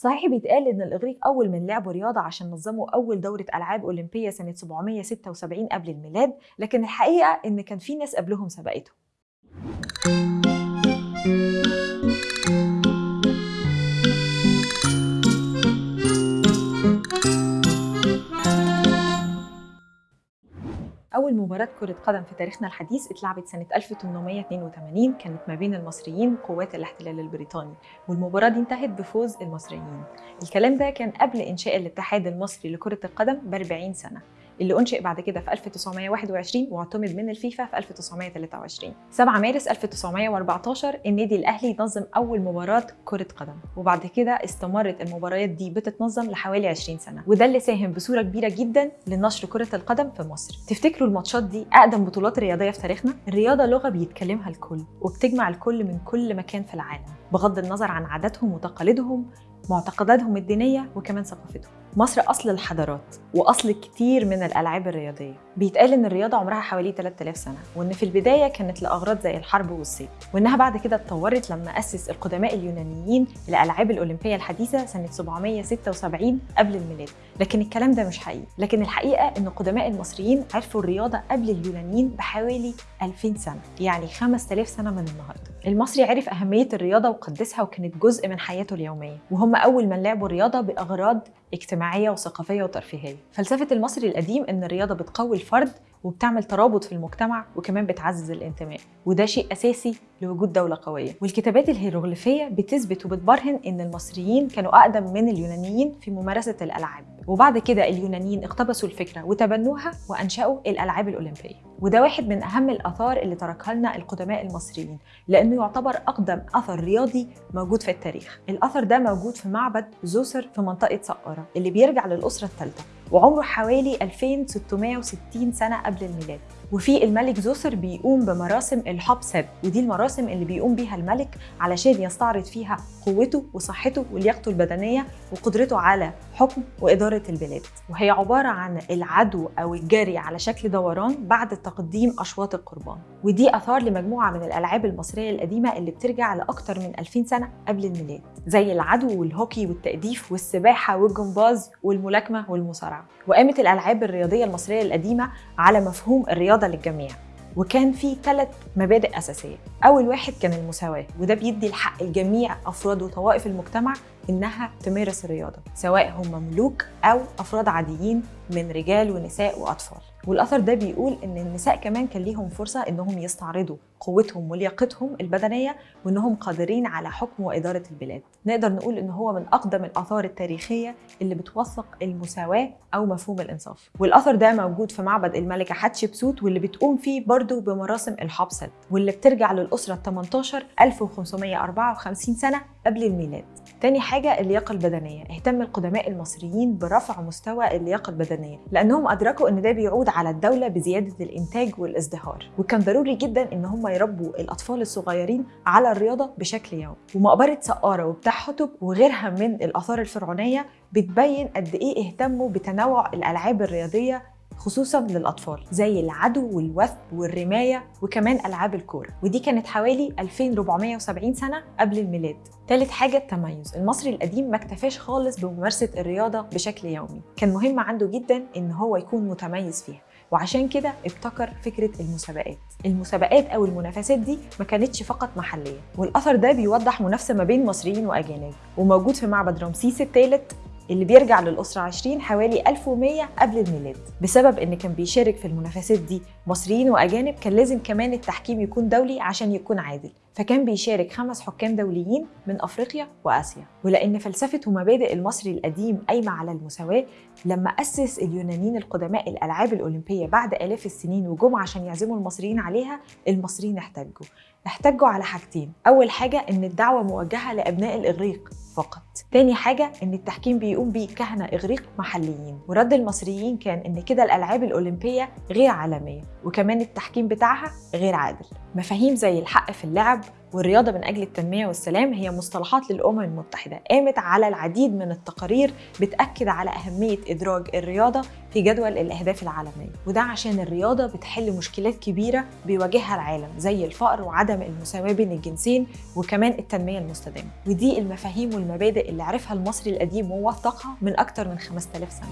صحيح بيتقال إن الإغريق أول من لعبوا رياضة عشان نظموا أول دورة ألعاب أولمبية سنة 776 قبل الميلاد لكن الحقيقة إن كان في ناس قبلهم سبقتهم أول مباراة كرة قدم في تاريخنا الحديث اتلعبت سنة 1882 كانت ما بين المصريين وقوات الاحتلال البريطاني والمباراة دي انتهت بفوز المصريين. الكلام ده كان قبل إنشاء الاتحاد المصري لكرة القدم ب 40 سنة. اللي أنشئ بعد كده في 1921 واعتمد من الفيفا في 1923 7 مارس 1914 النادي الأهلي نظم أول مباراة كرة قدم وبعد كده استمرت المباريات دي بتتنظم لحوالي 20 سنة وده اللي ساهم بصورة كبيرة جدا لنشر كرة القدم في مصر تفتكروا الماتشات دي أقدم بطولات رياضية في تاريخنا؟ الرياضة لغة بيتكلمها الكل وبتجمع الكل من كل مكان في العالم بغض النظر عن عاداتهم وتقاليدهم معتقداتهم الدينية وكمان ثقافتهم. مصر أصل الحضارات وأصل كتير من الألعاب الرياضية. بيتقال إن الرياضة عمرها حوالي 3000 سنة وإن في البداية كانت لأغراض زي الحرب والصيد وإنها بعد كده اتطورت لما أسس القدماء اليونانيين الألعاب الأولمبية الحديثة سنة 776 قبل الميلاد. لكن الكلام ده مش حقيقي. لكن الحقيقة إن قدماء المصريين عرفوا الرياضة قبل اليونانيين بحوالي 2000 سنة يعني 5000 سنة من النهاردة. المصري عرف أهمية الرياضة وقدسها وكانت جزء من حياته اليومية وهم أول من لعبوا الرياضة بأغراض اجتماعية وثقافية وترفيهية. فلسفة المصري القديم إن الرياضة بتقوي الفرد وبتعمل ترابط في المجتمع وكمان بتعزز الانتماء وده شيء أساسي لوجود دولة قوية. والكتابات الهيروغليفية بتثبت وبتبرهن إن المصريين كانوا أقدم من اليونانيين في ممارسة الألعاب. وبعد كده اليونانيين اقتبسوا الفكرة وتبنوها وأنشأوا الألعاب الأولمبية. وده واحد من أهم الآثار اللي تركها لنا القدماء المصريين لأنه يعتبر أقدم أثر رياضي موجود في التاريخ. الأثر ده موجود في معبد زوسر في منطقة سقارة اللي بيرجع للأسرة الثالثة. وعمره حوالي 2660 سنة قبل الميلاد. وفي الملك زوسر بيقوم بمراسم الحب سد ودي المراسم اللي بيقوم بيها الملك علشان يستعرض فيها قوته وصحته ولياقته البدنية وقدرته على حكم وإدارة البلاد. وهي عبارة عن العدو أو الجري على شكل دوران بعد تقديم أشواط القربان. ودي أثار لمجموعة من الألعاب المصرية القديمة اللي بترجع لأكتر من 2000 سنة قبل الميلاد زي العدو والهوكي والتأديف والسباحة والجمباز والملاكمة والمصارعة. وقامت الألعاب الرياضية المصرية القديمة على مفهوم الرياضة للجميع. وكان في ثلاث مبادئ أساسية. أول واحد كان المساواة وده بيدي الحق لجميع أفراد وطوائف المجتمع إنها تمارس الرياضة سواء هم ملوك أو أفراد عاديين من رجال ونساء وأطفال. والأثر ده بيقول إن النساء كمان كان ليهم فرصة إنهم يستعرضوا قوتهم ولياقتهم البدنية وإنهم قادرين على حكم وإدارة البلاد. نقدر نقول إن هو من أقدم الآثار التاريخية اللي بتوثق المساواة أو مفهوم الإنصاف. والأثر ده موجود في معبد الملكة حتشبسوت واللي بتقوم فيه برضه بمراسم الحبسد واللي بترجع للأسرة 18 1554 سنة قبل الميلاد. تاني حاجة اللياقة البدنية. اهتم القدماء المصريين برفع مستوى اللياقة البدنية لأنهم أدركوا أن ده بيعود على الدولة بزيادة الإنتاج والازدهار. وكان ضروري جدا أن هم يربوا الأطفال الصغيرين على الرياضة بشكل يومي. ومقبرة سقارة وبتاع حتب وغيرها من الآثار الفرعونية بتبين قد إيه اهتموا بتنوع الألعاب الرياضية خصوصا للأطفال زي العدو والوثب والرماية وكمان ألعاب الكورة. ودي كانت حوالي 2470 سنة قبل الميلاد. تالت حاجة التميز. المصري القديم ما اكتفاش خالص بممارسة الرياضة بشكل يومي. كان مهم عنده جدا إن هو يكون متميز فيها. وعشان كده ابتكر فكرة المسابقات. المسابقات أو المنافسات دي ما كانتش فقط محلية. والأثر ده بيوضح منافسة ما بين مصريين وأجانب. وموجود في معبد رمسيس الثالث اللي بيرجع للأسرة 20 حوالي 1100 قبل الميلاد. بسبب إن كان بيشارك في المنافسات دي مصريين وأجانب كان لازم كمان التحكيم يكون دولي عشان يكون عادل. فكان بيشارك خمس حكام دوليين من أفريقيا وآسيا. ولأن فلسفة ومبادئ المصري القديم قايمة على المساواة لما أسس اليونانيين القدماء الألعاب الأولمبية بعد آلاف السنين وجم عشان يعزموا المصريين عليها المصريين احتجوا. احتجوا على حاجتين. أول حاجة إن الدعوة موجهة لأبناء الإغريق فقط. تاني حاجة إن التحكيم بيقوم بيه كهنة إغريق محليين. ورد المصريين كان إن كده الألعاب الأولمبية غير عالمية وكمان التحكيم بتاعها غير عادل. مفاهيم زي الحق في اللعب والرياضة من أجل التنمية والسلام هي مصطلحات للأمم المتحدة قامت على العديد من التقارير بتأكد على أهمية إدراج الرياضة في جدول الأهداف العالمية وده عشان الرياضة بتحل مشكلات كبيرة بيواجهها العالم زي الفقر وعدم المساواة بين الجنسين وكمان التنمية المستدامة ودي المفاهيم والمبادئ اللي عرفها المصري القديم ووثقها من أكتر من 5000 سنة.